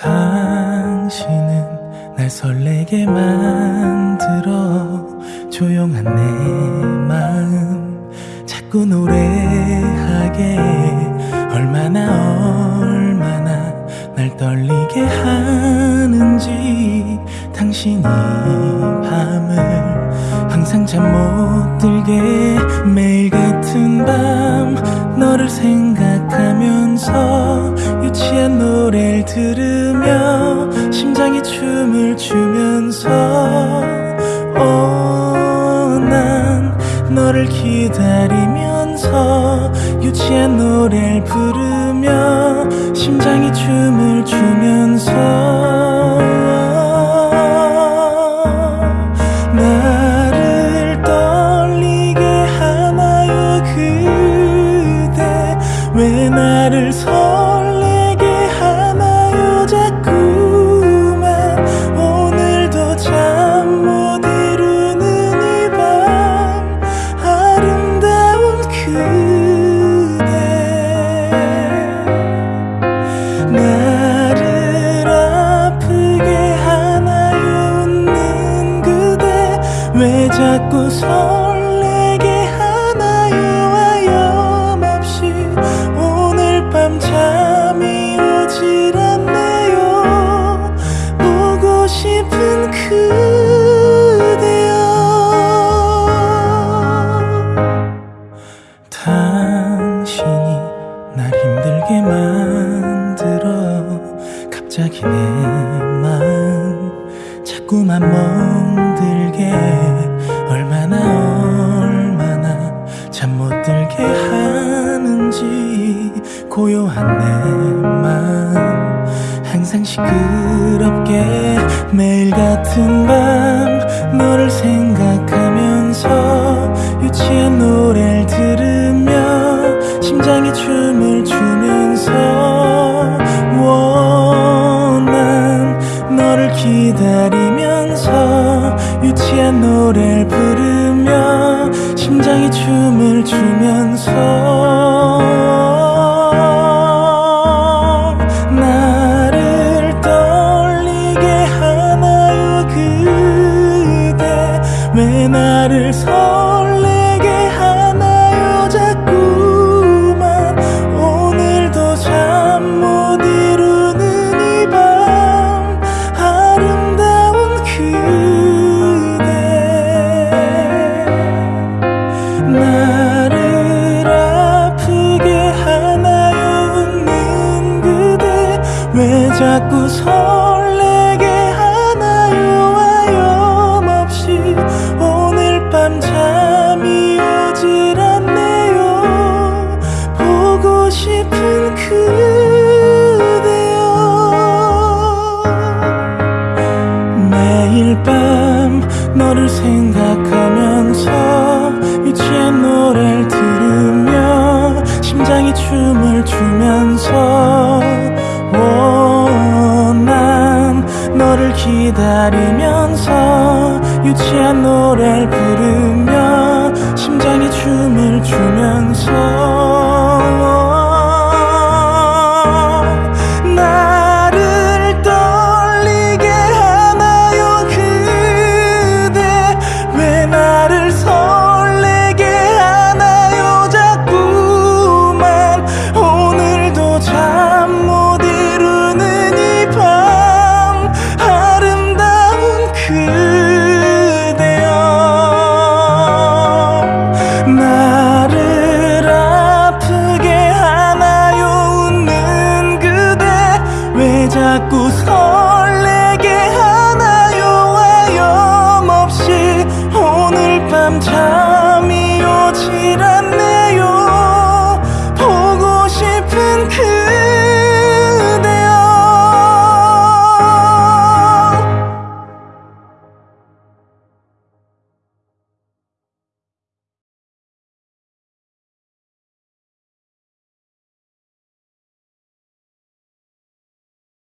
당신은 날 설레게 만들어 조용한 내 마음 자꾸 노래하게. 얼마나 얼마나 날 떨리게 하는지 당신이 밤을 항상 잠 못 들게 매일 같은 밤 너를 생 들으며 심장이 춤을 추면서 오난 너를 기다리면서 유치한 노래를 부르며 심장이 춤을 추면서 자꾸 설레게 하나요 하염없이 오늘 밤 잠이 오질 않네요. 보고 싶은 그대여. 당신이 날 힘들게 만들어 갑자기 내 마음 자꾸만 멍들게 얼마나 얼마나 잠 못 들게 하는지 고요한 내 마음. 항상 시끄럽게 매일 같은 밤 너를 생각하면서 유치한 노래를 들으며 심장이 춤을 유치한 노래를 부르며 심장이 춤을 추면서 자꾸 설 기다리면서 유치한 노래를 부르며 심장이 춤을 추면서 아프